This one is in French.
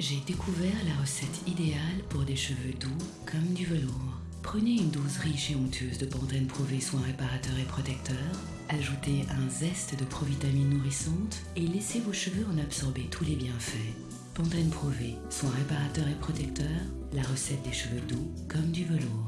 J'ai découvert la recette idéale pour des cheveux doux comme du velours. Prenez une dose riche et onctueuse de Pantene Pro-V soin réparateur et protecteur, ajoutez un zeste de provitamine nourrissante et laissez vos cheveux en absorber tous les bienfaits. Pantene Pro-V, soin réparateur et protecteur, la recette des cheveux doux comme du velours.